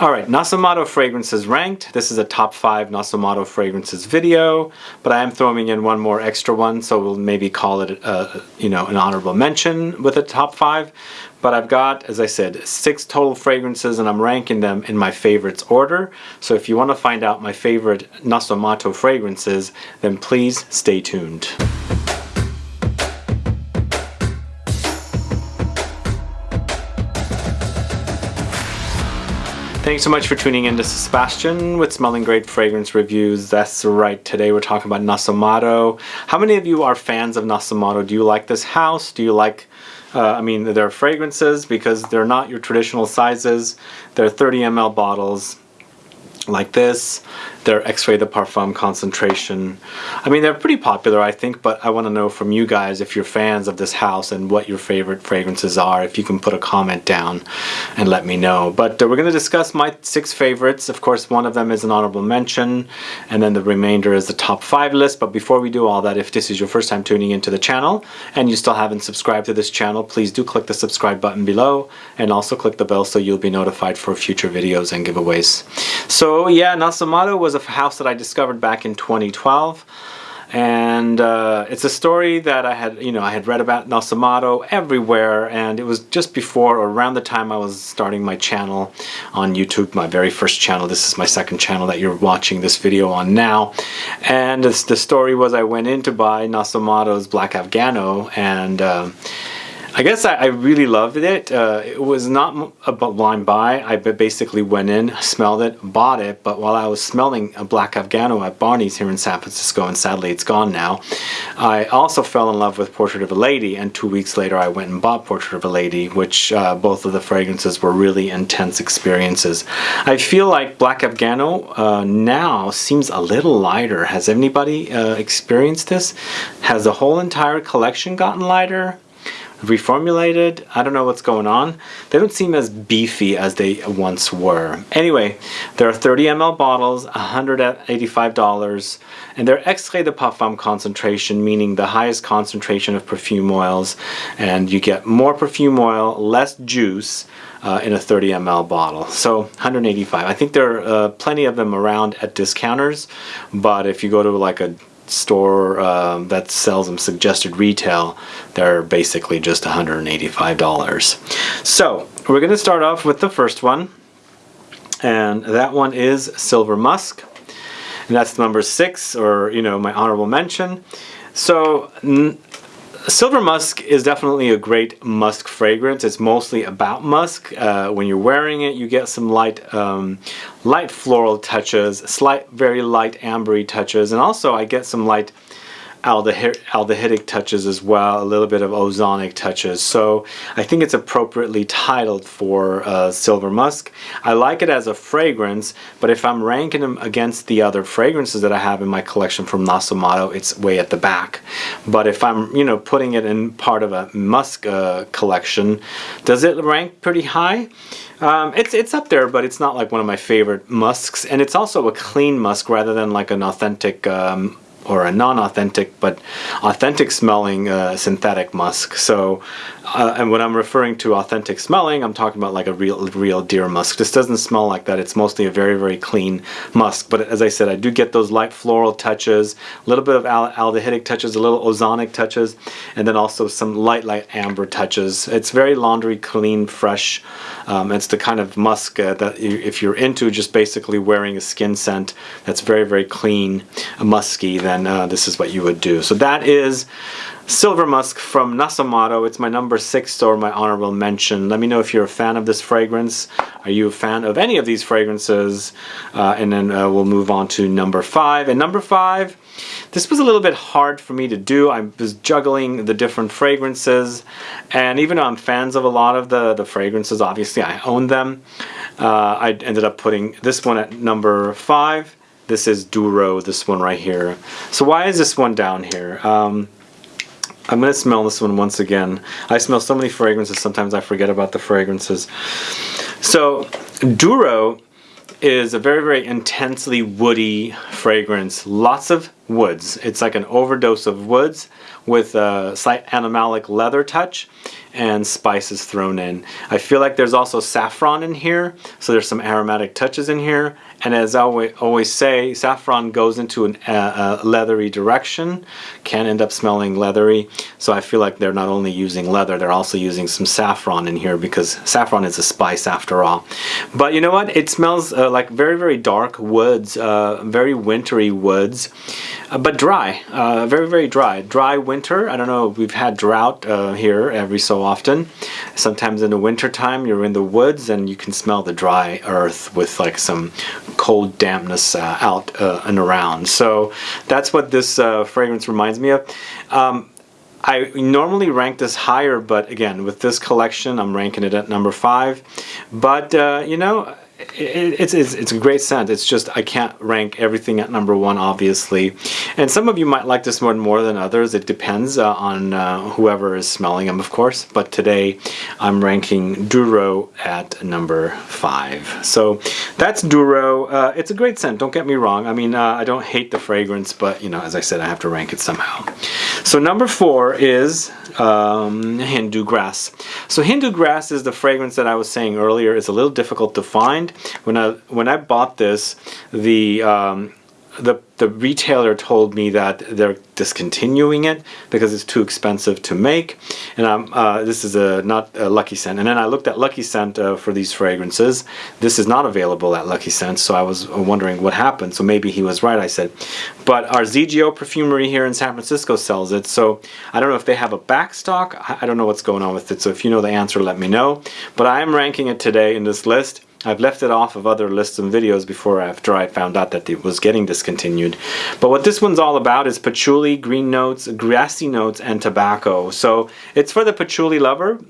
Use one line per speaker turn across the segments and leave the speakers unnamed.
All right, Nasomatto fragrances ranked. This is a top five Nasomatto fragrances video, but I am throwing in one more extra one, so we'll maybe call it, a, uh, you know, an honorable mention with a top five. But I've got, as I said, six total fragrances, and I'm ranking them in my favorites order. So if you want to find out my favorite Nasomatto fragrances, then please stay tuned. Thanks so much for tuning in to Sebastian with Smelling Great Fragrance Reviews. That's right, today we're talking about Nasomatto. How many of you are fans of Nasomatto? Do you like this house? Do you like, uh, I mean, their fragrances because they're not your traditional sizes. They're 30 ml bottles like this their Extrait de Parfum concentration. I mean, they're pretty popular, I think, but I want to know from you guys if you're fans of this house and what your favorite fragrances are. If you can put a comment down and let me know. But uh, we're going to discuss my six favorites. Of course, one of them is an honorable mention, and then the remainder is the top five list. But before we do all that, if this is your first time tuning into the channel and you still haven't subscribed to this channel, please do click the subscribe button below and also click the bell so you'll be notified for future videos and giveaways. So yeah, Nasomatto was was a house that I discovered back in 2012 and uh, it's a story that I had, you know, I had read about Nasomatto everywhere, and it was just before or around the time I was starting my channel on YouTube, my very first channel. This is my second channel that you're watching this video on now, and the story was I went in to buy Nasomatto's Black Afgano, and uh, I guess I, I really loved it. Uh, it was not a blind buy. I basically went in, smelled it, bought it, but while I was smelling a Black Afgano at Barney's here in San Francisco, and sadly it's gone now, I also fell in love with Portrait of a Lady, and two weeks later I went and bought Portrait of a Lady, which uh, both of the fragrances were really intense experiences. I feel like Black Afgano uh, now seems a little lighter. Has anybody uh, experienced this? Has the whole entire collection gotten lighter? Reformulated. I don't know what's going on. They don't seem as beefy as they once were. Anyway, there are 30 ml bottles, $185, and they're Extrait de Parfum concentration, meaning the highest concentration of perfume oils, and you get more perfume oil, less juice, uh, in a 30 ml bottle. So 185. I think there are uh, plenty of them around at discounters, but if you go to like a store um, that sells them suggested retail, they're basically just $185. So we're going to start off with the first one, and that one is Silver Musk, and that's number six, or you know, my honorable mention. So Silver Musk is definitely a great musk fragrance. It's mostly about musk. Uh, when you're wearing it, you get some light, um, light floral touches, slight, very light ambery touches, and also I get some light aldehydic touches as well, a little bit of ozonic touches. So I think it's appropriately titled for uh, Silver Musk. I like it as a fragrance, but if I'm ranking them against the other fragrances that I have in my collection from Nasomatto, it's way at the back. But if I'm, you know, putting it in part of a musk uh, collection, does it rank pretty high? Um, it's it's up there, but it's not like one of my favorite musks, and it's also a clean musk rather than like an authentic um, or a non-authentic but authentic smelling uh, synthetic musk. So, uh, and when I'm referring to authentic smelling, I'm talking about like a real, real deer musk. This doesn't smell like that. It's mostly a very, very clean musk. But as I said, I do get those light floral touches, a little bit of aldehydic touches, a little ozonic touches, and then also some light, light amber touches. It's very laundry clean, fresh. Um, it's the kind of musk uh, that you, if you're into just basically wearing a skin scent that's very, very clean, musky, then uh, this is what you would do. So that is Silver Musk from Nasomatto. It's my number six or my honorable mention. Let me know if you're a fan of this fragrance. Are you a fan of any of these fragrances? Uh, and then uh, we'll move on to number five. And number five, this was a little bit hard for me to do. I was juggling the different fragrances. And even though I'm fans of a lot of the, the fragrances, obviously I own them. Uh, I ended up putting this one at number five. This is Duro, this one right here. So why is this one down here? Um, I'm going to smell this one once again. I smell so many fragrances, sometimes I forget about the fragrances. So Duro is a very, very intensely woody fragrance. Lots of woods. It's like an overdose of woods with a slight animalic leather touch and spices thrown in. I feel like there's also saffron in here, so there's some aromatic touches in here. And as I always say, saffron goes into a uh, leathery direction, can end up smelling leathery. So I feel like they're not only using leather, they're also using some saffron in here because saffron is a spice after all. But you know what? It smells uh, like very, very dark woods, uh, very wintry woods, uh, but dry, uh, very, very dry. Dry winter. I don't know, we've had drought here every so often. Sometimes in the winter time, you're in the woods and you can smell the dry earth with like some cold dampness uh, out uh, and around. So that's what this uh, fragrance reminds me of. Um, I normally rank this higher, but again, with this collection, I'm ranking it at number five. But, uh, you know, it's, it's, it's a great scent. It's just I can't rank everything at number one, obviously. And some of you might like this one more than others. It depends uh, on uh, whoever is smelling them, of course. But today I'm ranking Duro at number five. So that's Duro. Uh, it's a great scent. Don't get me wrong. I mean, uh, I don't hate the fragrance, but you know, as I said, I have to rank it somehow. So number four is um, Hindu grass. So Hindu grass is the fragrance that I was saying earlier. It's a little difficult to find. When I when I bought this, the um, the the retailer told me that they're discontinuing it because it's too expensive to make. And I'm, uh, this is a not a Lucky Scent. And then I looked at Lucky Scent uh, for these fragrances. This is not available at Lucky Scent so I was wondering what happened. So maybe he was right I said. But our ZGO perfumery here in San Francisco sells it. So I don't know if they have a back stock I don't know what's going on with it. So if you know the answer let me know. But I am ranking it today in this list I've left it off of other lists and videos before after I found out that it was getting discontinued. But what this one's all about is patchouli, green notes, grassy notes, and tobacco. So it's for the patchouli lover,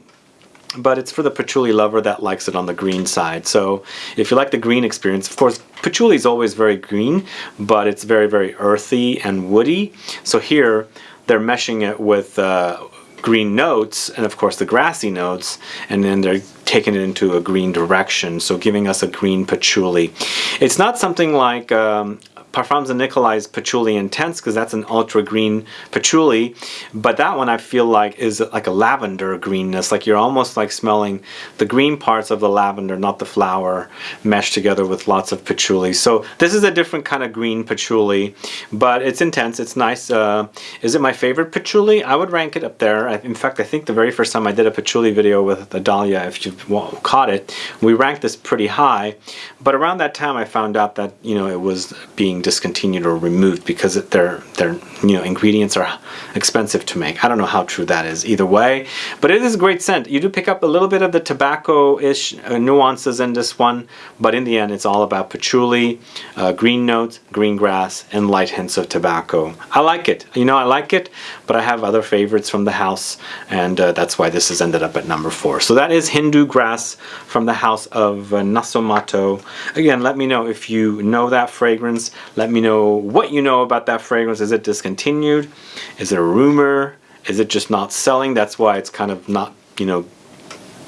but it's for the patchouli lover that likes it on the green side. So if you like the green experience, of course, patchouli is always very green, but it's very, very earthy and woody. So here, they're meshing it with uh, green notes and of course the grassy notes and then they're taking it into a green direction so giving us a green patchouli. It's not something like um, Parfums de Nicolai's Patchouli Intense because that's an ultra green patchouli. But that one I feel like is like a lavender greenness. Like you're almost like smelling the green parts of the lavender not the flower meshed together with lots of patchouli. So this is a different kind of green patchouli but it's intense. It's nice uh, is it my favorite patchouli? I would rank it up there. In fact I think the very first time I did a patchouli video with Adalia if you've caught it we ranked this pretty high. But around that time I found out that you know it was being discontinued or removed because their their you know ingredients are expensive to make. I don't know how true that is either way, but it is a great scent. You do pick up a little bit of the tobacco-ish uh, nuances in this one, but in the end it's all about patchouli, uh, green notes, green grass, and light hints of tobacco. I like it. You know I like it, but I have other favorites from the house, and uh, that's why this has ended up at number four. So that is Hindu grass from the house of uh, Nasomatto. Again, let me know if you know that fragrance. Let me know what you know about that fragrance. Is it discontinued? Is it a rumor? Is it just not selling? That's why it's kind of not, you know,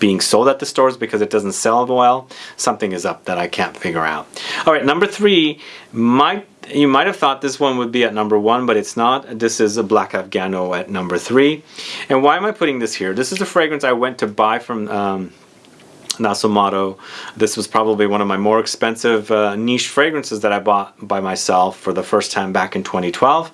being sold at the stores because it doesn't sell well. Something is up that I can't figure out. All right, number three, might you might have thought this one would be at number one, but it's not. This is a Black Afgano at number three. And why am I putting this here? This is a fragrance I went to buy from um, Nasomatto. This was probably one of my more expensive uh, niche fragrances that I bought by myself for the first time back in 2012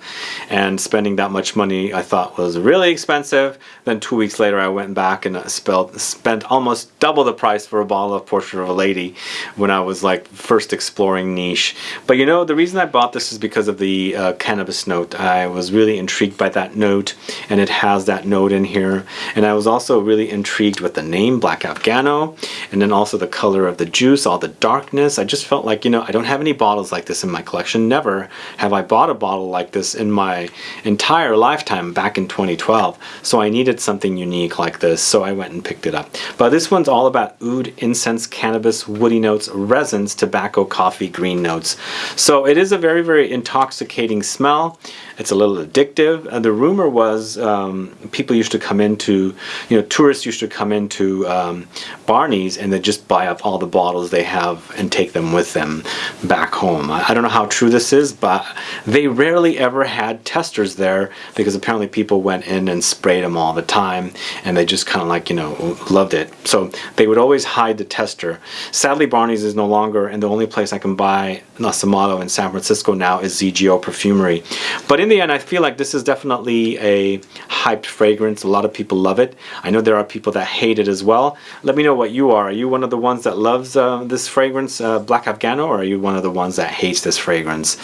and spending that much money I thought was really expensive. Then two weeks later I went back and uh, spelled, spent almost double the price for a bottle of Portrait of a Lady when I was like first exploring niche. But you know the reason I bought this is because of the uh, cannabis note. I was really intrigued by that note and it has that note in here and I was also really intrigued with the name Black Afgano and then also the color of the juice, all the darkness. I just felt like, you know, I don't have any bottles like this in my collection. Never have I bought a bottle like this in my entire lifetime back in 2012. So I needed something unique like this, so I went and picked it up. But this one's all about oud, incense, cannabis, woody notes, resins, tobacco, coffee, green notes. So it is a very, very intoxicating smell. It's a little addictive. And the rumor was um, people used to come into, you know, tourists used to come into um, Barney's and they just buy up all the bottles they have and take them with them back home. I don't know how true this is, but they rarely ever had testers there because apparently people went in and sprayed them all the time and they just kind of like, you know, loved it. So they would always hide the tester. Sadly, Barney's is no longer, and the only place I can buy Naso in San Francisco now is ZGO Perfumery. But in the end, I feel like this is definitely a hyped fragrance. A lot of people love it. I know there are people that hate it as well. Let me know what you are. Are you one of the ones that loves uh, this fragrance, uh, Black Afgano, or are you one of the ones that hates this fragrance?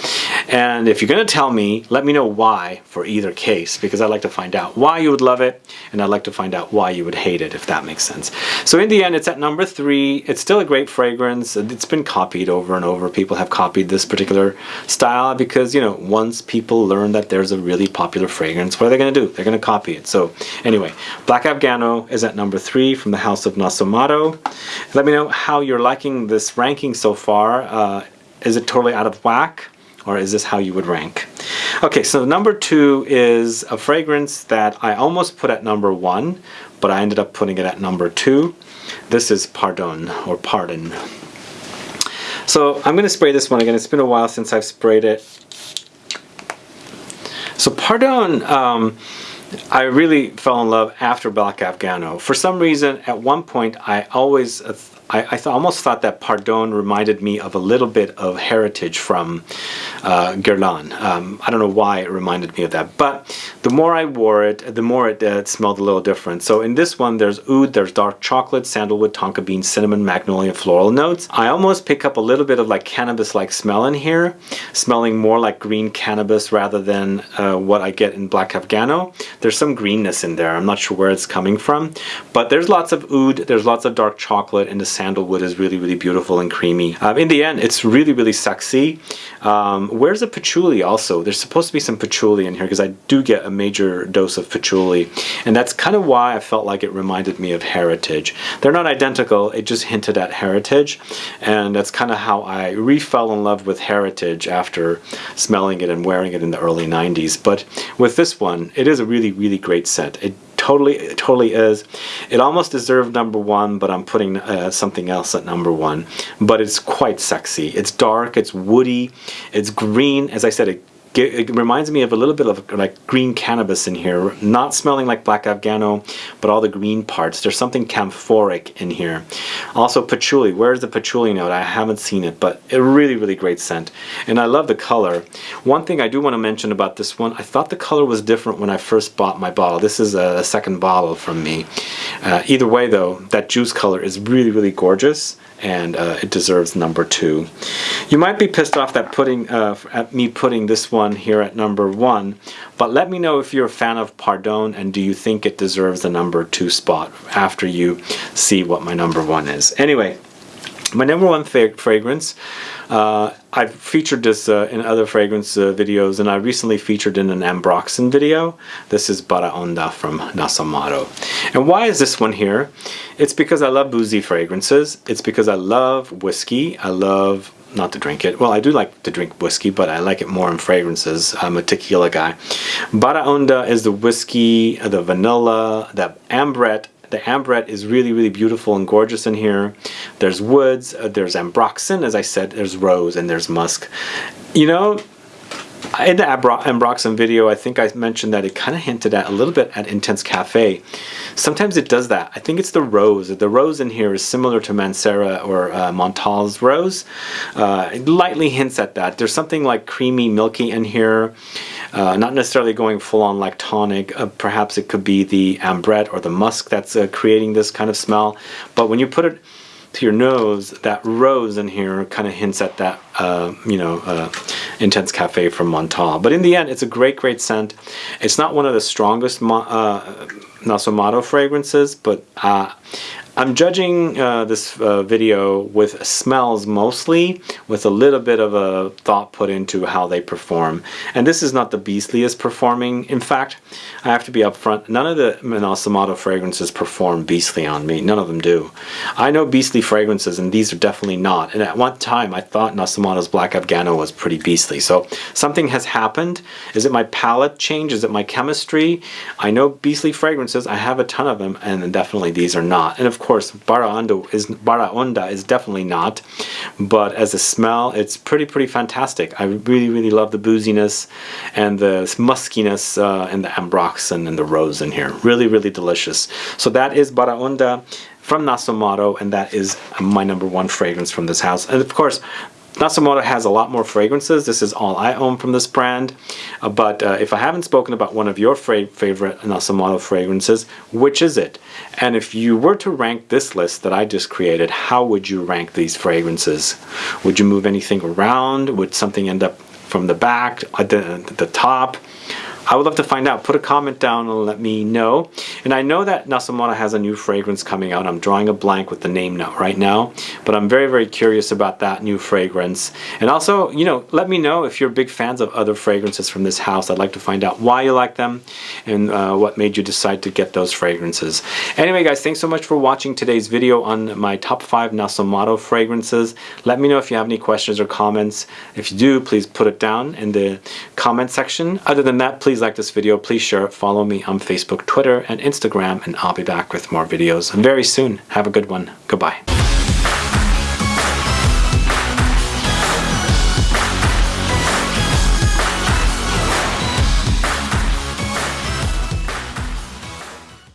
And if you're going to tell me, let me know why for either case, because I'd like to find out why you would love it, and I'd like to find out why you would hate it, if that makes sense. So in the end, it's at number three. It's still a great fragrance. It's been copied over and over. People have copied this particular style because, you know, once people learn that there's a really popular fragrance, what are they going to do? They're going to copy it. So anyway, Black Afgano is at number three from the House of Nasomatto. Let me know how you're liking this ranking so far. Uh, is it totally out of whack? Or is this how you would rank? Okay, so number two is a fragrance that I almost put at number one, but I ended up putting it at number two. This is Pardon, or Pardon. So I'm going to spray this one again. It's been a while since I've sprayed it. So Pardon, um, I really fell in love after Black Afgano. For some reason, at one point, I always uh, I, I th almost thought that Pardon reminded me of a little bit of heritage from uh, Guerlain. Um, I don't know why it reminded me of that, but the more I wore it, the more it, uh, it smelled a little different. So in this one, there's oud, there's dark chocolate, sandalwood, tonka bean, cinnamon, magnolia, floral notes. I almost pick up a little bit of like cannabis-like smell in here, smelling more like green cannabis rather than uh, what I get in Black Afgano. There's some greenness in there. I'm not sure where it's coming from, but there's lots of oud, there's lots of dark chocolate, and the sandalwood is really, really beautiful and creamy. Um, in the end, it's really, really sexy. Um, where's the patchouli also? There's supposed to be some patchouli in here because I do get a major dose of patchouli. And that's kind of why I felt like it reminded me of Heritage. They're not identical, it just hinted at Heritage. And that's kind of how I re-fell in love with Heritage after smelling it and wearing it in the early 90s. But with this one, it is a really, really great scent. It totally it totally is. It almost deserved number one but I'm putting uh, something else at number one. But it's quite sexy. It's dark it's woody it's green. As I said it it reminds me of a little bit of like green cannabis in here, not smelling like black Afgano, but all the green parts. There's something camphoric in here. Also patchouli, where's the patchouli note? I haven't seen it, but a really, really great scent. And I love the color. One thing I do want to mention about this one, I thought the color was different when I first bought my bottle. This is a, second bottle from me. Uh, either way though, that juice color is really, really gorgeous and uh, it deserves number two. You might be pissed off that putting uh, at me putting this one here at number one, but let me know if you're a fan of Pardon and do you think it deserves the number two spot after you see what my number one is. Anyway, my number one fragrance uh, I've featured this uh, in other fragrance uh, videos and I recently featured in an Ambroxan video. This is Baraonda from Nasomatto. And why is this one here? It's because I love boozy fragrances. It's because I love whiskey. I love not to drink it. Well, I do like to drink whiskey, but I like it more in fragrances. I'm a tequila guy. Baraonda is the whiskey, the vanilla, the ambrette, the ambrette is really, really beautiful and gorgeous in here. There's woods, uh, there's ambroxan, as I said, there's rose, and there's musk. You know, in the Ambroxan video, I think I mentioned that it kind of hinted at a little bit at Intense Cafe. Sometimes it does that. I think it's the rose. The rose in here is similar to Mancera or uh, Montale's rose. Uh, it lightly hints at that. There's something like creamy, milky in here. Uh, not necessarily going full on lactonic. Uh, perhaps it could be the ambrette or the musk that's uh, creating this kind of smell. But when you put it to your nose, that rose in here kind of hints at that, uh, you know, uh, Intense Cafe from Montale. But in the end, it's a great, great scent. It's not one of the strongest uh, Naso fragrances, but I'm judging uh, this uh, video with smells mostly, with a little bit of a thought put into how they perform. And this is not the beastliest performing. In fact, I have to be upfront, none of the Naso fragrances perform beastly on me. None of them do. I know beastly fragrances, and these are definitely not. And at one time, I thought Nasomatto's Black Afgano was pretty beastly. So something has happened. Is it my palate change? Is it my chemistry? I know beastly fragrances. I have a ton of them, and definitely these are not. And of Baraonda is Baraonda is definitely not, but as a smell, it's pretty pretty fantastic. I really really love the booziness and the muskiness uh, and the ambroxan and the rose in here. Really really delicious. So that is Baraonda from Nasomatto, and that is my number one fragrance from this house. And of course, Nasomatto has a lot more fragrances. This is all I own from this brand. Uh, but uh, if I haven't spoken about one of your favorite Nasomatto fragrances, which is it? And if you were to rank this list that I just created, how would you rank these fragrances? Would you move anything around? Would something end up from the back, at the, at the top? I would love to find out. Put a comment down and let me know. And I know that Nasomatto has a new fragrance coming out. I'm drawing a blank with the name now right now, but I'm very, very curious about that new fragrance. And also, you know, let me know if you're big fans of other fragrances from this house. I'd like to find out why you like them and uh, what made you decide to get those fragrances. Anyway, guys, thanks so much for watching today's video on my top five Nasomatto fragrances. Let me know if you have any questions or comments. If you do, please put it down in the comment section. Other than that, please Please like this video, please share it, follow me on Facebook, Twitter, and Instagram, and I'll be back with more videos very soon. Have a good one. Goodbye.